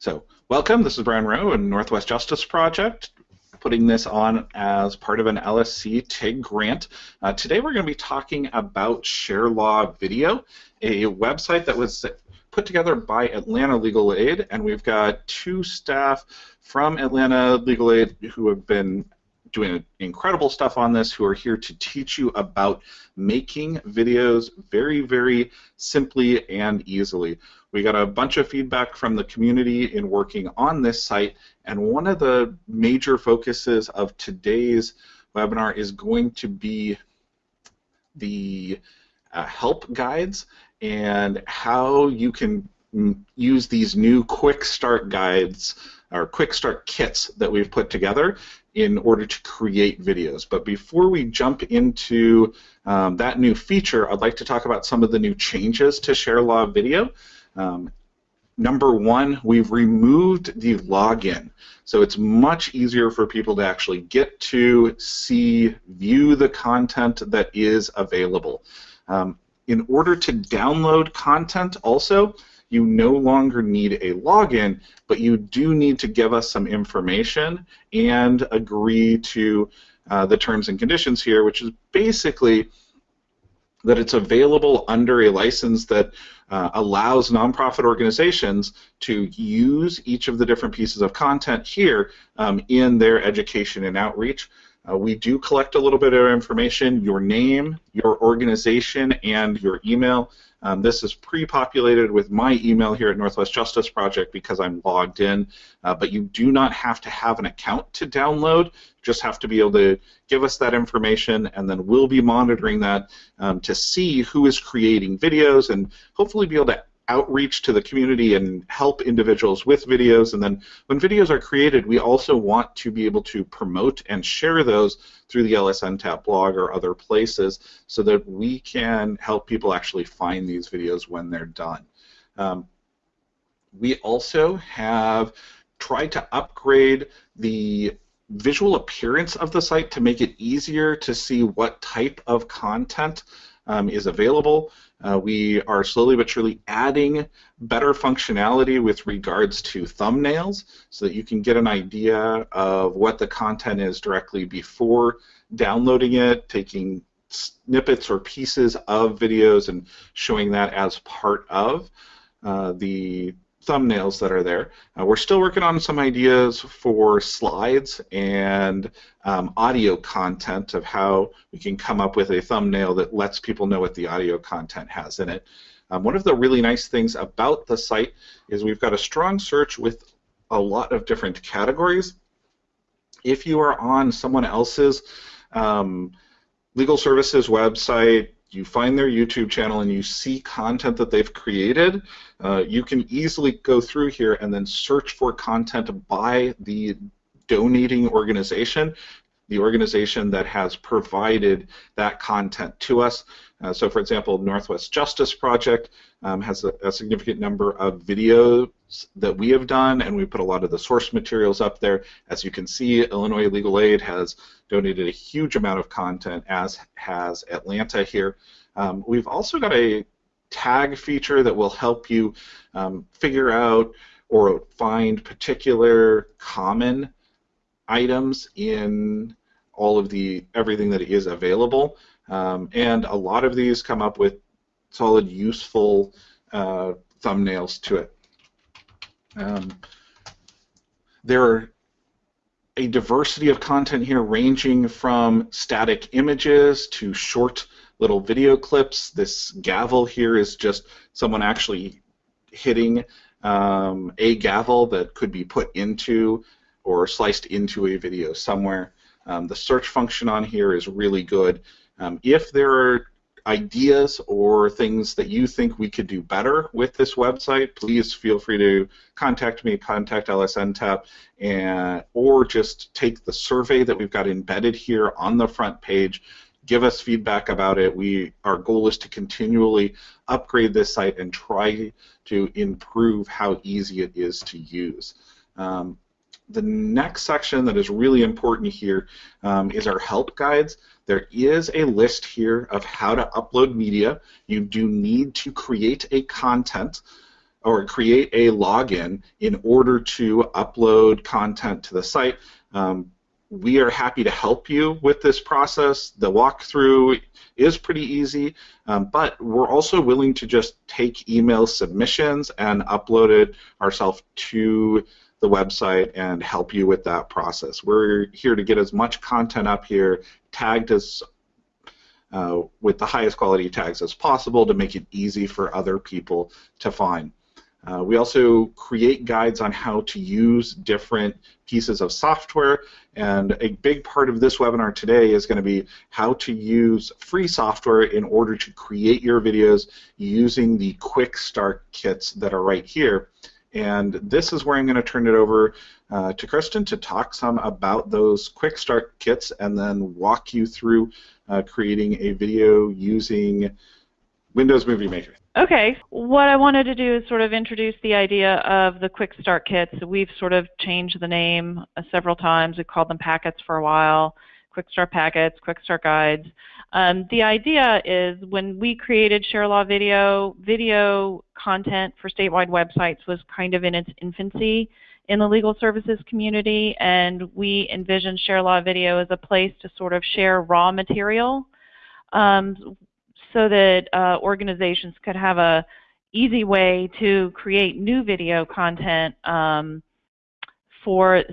So, welcome. This is Brian Rowe and Northwest Justice Project, putting this on as part of an LSC TIG grant. Uh, today we're going to be talking about ShareLaw Video, a website that was put together by Atlanta Legal Aid, and we've got two staff from Atlanta Legal Aid who have been doing incredible stuff on this who are here to teach you about making videos very, very simply and easily. We got a bunch of feedback from the community in working on this site, and one of the major focuses of today's webinar is going to be the uh, help guides and how you can use these new quick start guides or quick start kits that we've put together in order to create videos. But before we jump into um, that new feature, I'd like to talk about some of the new changes to ShareLaw Video. Um, number one, we've removed the login. So it's much easier for people to actually get to, see, view the content that is available. Um, in order to download content also, you no longer need a login, but you do need to give us some information and agree to uh, the terms and conditions here, which is basically that it's available under a license that uh, allows nonprofit organizations to use each of the different pieces of content here um, in their education and outreach. Uh, we do collect a little bit of information, your name, your organization, and your email. Um, this is pre-populated with my email here at Northwest Justice Project because I'm logged in, uh, but you do not have to have an account to download. Just have to be able to give us that information, and then we'll be monitoring that um, to see who is creating videos and hopefully be able to outreach to the community and help individuals with videos. And then when videos are created, we also want to be able to promote and share those through the LSN Tap blog or other places so that we can help people actually find these videos when they're done. Um, we also have tried to upgrade the visual appearance of the site to make it easier to see what type of content um, is available. Uh, we are slowly but surely adding better functionality with regards to thumbnails so that you can get an idea of what the content is directly before downloading it, taking snippets or pieces of videos and showing that as part of uh, the thumbnails that are there. Uh, we're still working on some ideas for slides and um, audio content of how we can come up with a thumbnail that lets people know what the audio content has in it. Um, one of the really nice things about the site is we've got a strong search with a lot of different categories. If you are on someone else's um, legal services website, you find their YouTube channel and you see content that they've created, uh, you can easily go through here and then search for content by the donating organization, the organization that has provided that content to us. Uh, so, for example, Northwest Justice Project um, has a, a, significant number of videos that we have done, and we put a lot of the source materials up there. As you can see, Illinois Legal Aid has donated a huge amount of content, as has Atlanta here. Um, we've also got a tag feature that will help you um, figure out or find particular common items in all of the everything that is available. Um, and a lot of these come up with solid, useful uh, thumbnails to it. Um, there are a diversity of content here ranging from static images to short little video clips. This gavel here is just someone actually hitting um, a gavel that could be put into or sliced into a video somewhere. Um, the search function on here is really good. Um, if there are ideas or things that you think we could do better with this website, please feel free to contact me, contact LSNTAP, and, or just take the survey that we've got embedded here on the front page. Give us feedback about it. We our goal is to continually upgrade this site and try to improve how easy it is to use. Um, the next section that is really important here um, is our help guides. There is a list here of how to upload media. You do need to create a content or create a login in order to upload content to the site. Um, we are happy to help you with this process. The walkthrough is pretty easy, um, but we're also willing to just take email submissions and upload it ourselves to the website and help you with that process. We're here to get as much content up here, tagged as uh, with the highest quality tags as possible to make it easy for other people to find. Uh, we also create guides on how to use different pieces of software, and a big part of this webinar today is going to be how to use free software in order to create your videos using the quick start kits that are right here. And this is where I'm going to turn it over uh, to Kristen to talk some about those quick start kits and then walk you through uh, creating a video using Windows Movie Maker. Okay, what I wanted to do is sort of introduce the idea of the Quick Start Kits. We've sort of changed the name uh, several times. We called them packets for a while, Quick Start Packets, Quick Start Guides. Um, the idea is when we created ShareLaw Video, video content for statewide websites was kind of in its infancy in the legal services community, and we envisioned ShareLaw Video as a place to sort of share raw material um, so that uh, organizations could have a easy way to create new video content um, for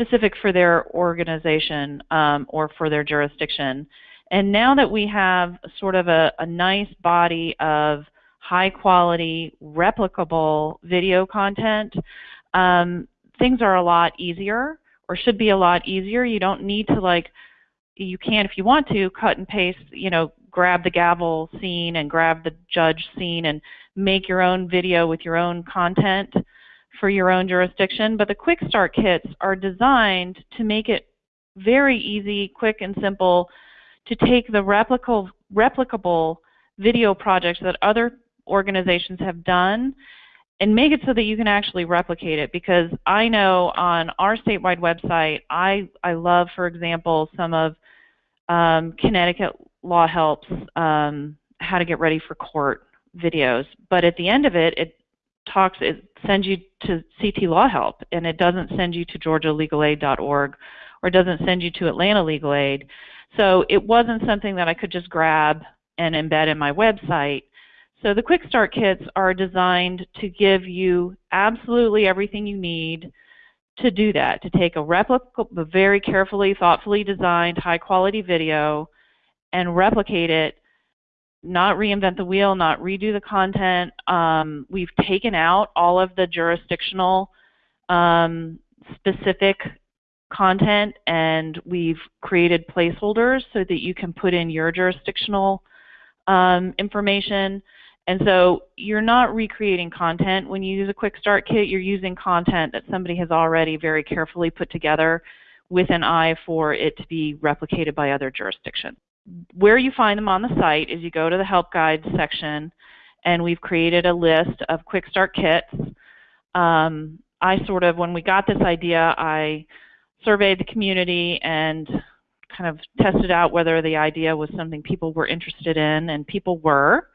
specific for their organization um, or for their jurisdiction. And now that we have sort of a, a nice body of high quality, replicable video content, um, things are a lot easier or should be a lot easier. You don't need to like, you can if you want to cut and paste, you know, grab the gavel scene and grab the judge scene and make your own video with your own content for your own jurisdiction. But the Quick Start kits are designed to make it very easy, quick, and simple to take the replicable, replicable video projects that other organizations have done and make it so that you can actually replicate it because I know on our statewide website I, I love for example some of um, Connecticut Law Helps um, how to get ready for court videos. But at the end of it, it talks, it sends you to CT Law Help, and it doesn't send you to GeorgiaLegalAid.org or it doesn't send you to Atlanta Legal Aid. So it wasn't something that I could just grab and embed in my website. So the Quick Start Kits are designed to give you absolutely everything you need to do that, to take a replicable, very carefully, thoughtfully designed, high quality video and replicate it, not reinvent the wheel, not redo the content. Um, we've taken out all of the jurisdictional um, specific content and we've created placeholders so that you can put in your jurisdictional um, information. And so you're not recreating content. When you use a quick start kit, you're using content that somebody has already very carefully put together with an eye for it to be replicated by other jurisdictions where you find them on the site is you go to the help guides section and we've created a list of quick start kits. Um, I sort of, when we got this idea, I surveyed the community and kind of tested out whether the idea was something people were interested in, and people were.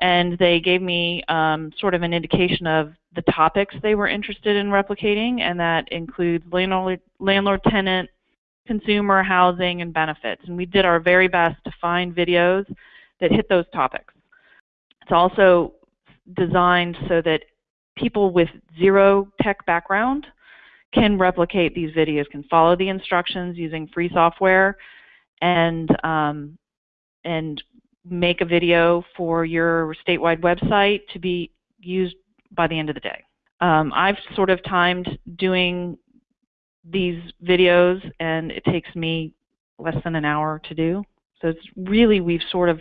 And they gave me um, sort of an indication of the topics they were interested in replicating, and that includes landlord, landlord tenant, consumer, housing, and benefits. And we did our very best to find videos that hit those topics. It's also designed so that people with zero tech background can replicate these videos, can follow the instructions using free software, and um, and make a video for your statewide website to be used by the end of the day. Um, I've sort of timed doing these videos and it takes me less than an hour to do. So it's really, we've sort of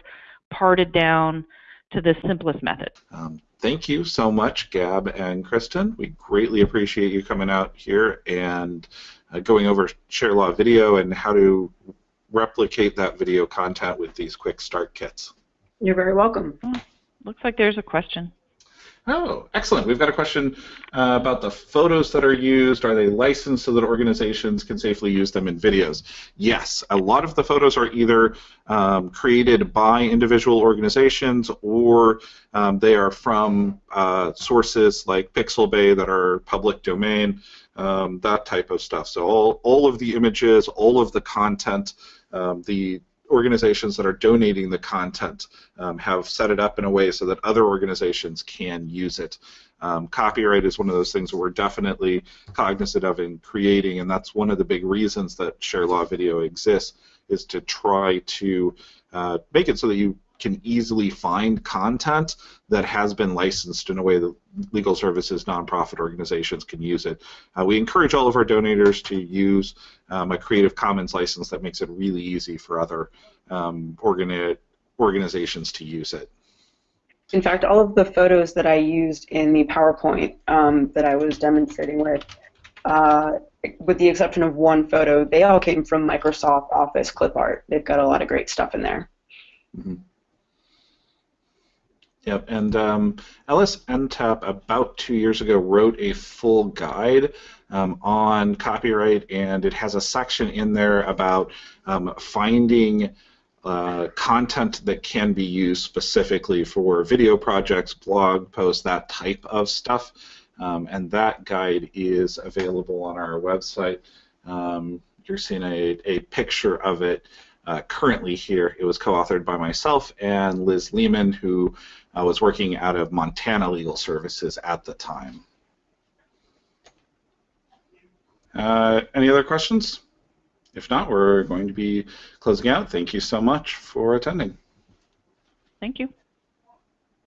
parted down to the simplest method. Um, thank you so much, Gab and Kristen. We greatly appreciate you coming out here and uh, going over ShareLaw video and how to replicate that video content with these quick start kits. You're very welcome. Oh, looks like there's a question. Oh, excellent. We've got a question uh, about the photos that are used. Are they licensed so that organizations can safely use them in videos? Yes, a lot of the photos are either um, created by individual organizations or um, they are from uh, sources like Pixabay that are public domain, um, that type of stuff. So all, all of the images, all of the content, um, the organizations that are donating the content um, have set it up in a way so that other organizations can use it. Um, copyright is one of those things we're definitely cognizant of in creating, and that's one of the big reasons that Share Law Video exists, is to try to uh, make it so that you can easily find content that has been licensed in a way that legal services nonprofit organizations can use it. Uh, we encourage all of our donors to use um, a Creative Commons license that makes it really easy for other um, organi organizations to use it. In fact, all of the photos that I used in the PowerPoint um, that I was demonstrating with, uh, with the exception of one photo, they all came from Microsoft Office clip art. They've got a lot of great stuff in there. Mm -hmm. Yep, and um, Ellis NTAP about two years ago wrote a full guide um, on copyright, and it has a section in there about um, finding uh, content that can be used specifically for video projects, blog posts, that type of stuff. Um, and that guide is available on our website. Um, you're seeing a, a picture of it uh, currently here. It was co-authored by myself and Liz Lehman, who uh, was working out of Montana Legal Services at the time. Uh, any other questions? If not, we're going to be closing out. Thank you so much for attending. Thank you.